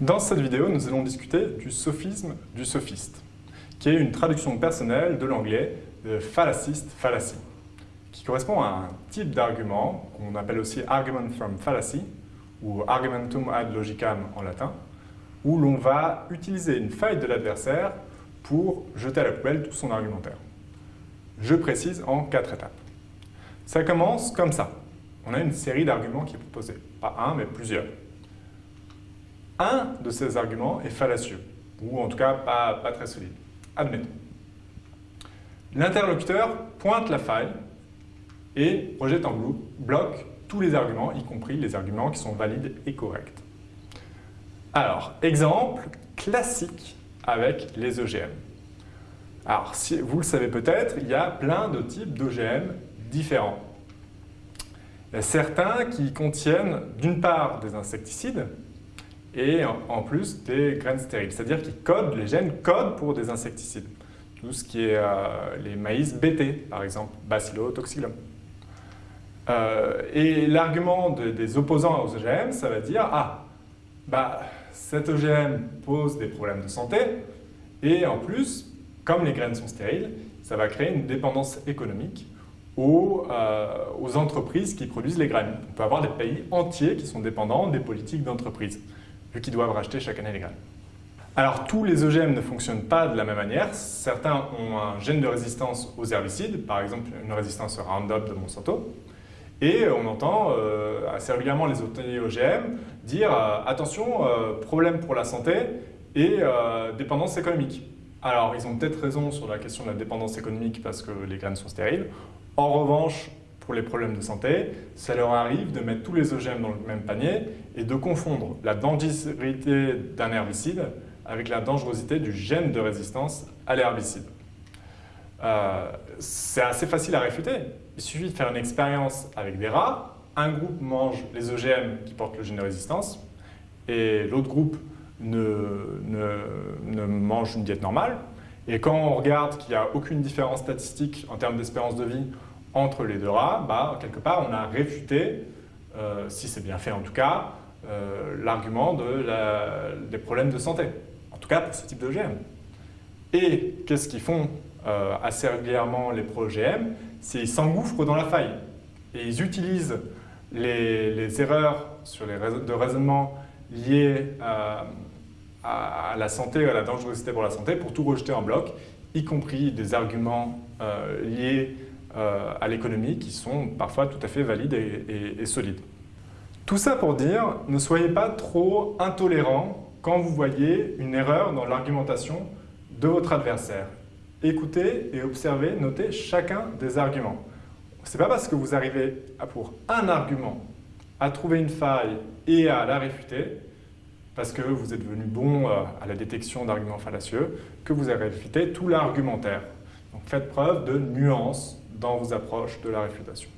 Dans cette vidéo, nous allons discuter du sophisme du sophiste, qui est une traduction personnelle de l'anglais de fallaciest fallacy, qui correspond à un type d'argument qu'on appelle aussi argument from fallacy, ou argumentum ad logicam en latin, où l'on va utiliser une faille de l'adversaire pour jeter à la poubelle tout son argumentaire. Je précise en quatre étapes. Ça commence comme ça. On a une série d'arguments qui est proposée. Pas un, mais plusieurs un de ces arguments est fallacieux, ou en tout cas pas, très solide. Admettons. L'interlocuteur pointe la faille et rejette en bloc tous les arguments, y compris les arguments qui sont valides et corrects. Alors, exemple classique avec les OGM. Alors, si vous le savez peut-être, il y a plein de types d'OGM différents. Il y a certains qui contiennent d'une part des insecticides, et en plus des graines stériles, c'est-à-dire qu'ils codent, les gènes codent pour des insecticides. Tout ce qui est euh, les maïs BT, par exemple, Bacillotoxylum. Euh, et l'argument des opposants aux OGM, ça va dire « Ah, bah, cet OGM pose des problèmes de santé, et en plus, comme les graines sont stériles, ça va créer une dépendance économique aux, euh, aux entreprises qui produisent les graines. On peut avoir des pays entiers qui sont dépendants des politiques d'entreprise vu qu'ils doivent racheter chaque année les graines. Alors tous les OGM ne fonctionnent pas de la même manière. Certains ont un gène de résistance aux herbicides, par exemple une résistance au Roundup de Monsanto. Et on entend euh, assez régulièrement les OGM dire euh, attention, euh, problème pour la santé et dépendance économique. Alors ils ont peut-être raison sur la question de la dépendance économique parce que les graines sont stériles. En revanche, pour les problèmes de santé, ça leur arrive de mettre tous les OGM dans le même panier et de confondre la dangerosité d'un herbicide avec la dangerosité du gène de résistance à l'herbicide. Euh, c'est assez facile à réfuter. Il suffit de faire une expérience avec des rats. Un groupe mange les OGM qui portent le gène de résistance et l'autre groupe ne, mange une diète normale. Et quand on regarde qu'il n'y a aucune différence statistique en termes d'espérance de vie entre les deux rats, bah, quelque part, on a réfuté, euh, si c'est bien fait en tout cas, euh, l'argument de des problèmes de santé, en tout cas pour ce type d'OGM. Et qu'est-ce qu'ils font euh, assez régulièrement les pro-OGM C'est qu'ils s'engouffrent dans la faille et ils utilisent les, erreurs sur les de raisonnement liées à, à, la santé, à la dangerosité pour la santé, pour tout rejeter en bloc, y compris des arguments liés à l'économie qui sont parfois tout à fait valides et, solides. Tout ça pour dire, ne soyez pas trop intolérant quand vous voyez une erreur dans l'argumentation de votre adversaire. Écoutez et observez, notez chacun des arguments. Ce n'est pas parce que vous arrivez pour un argument à trouver une faille et à la réfuter, parce que vous êtes devenu bon euh, à la détection d'arguments fallacieux, que vous avez réfuté tout l'argumentaire. Donc faites preuve de nuance dans vos approches de la réfutation.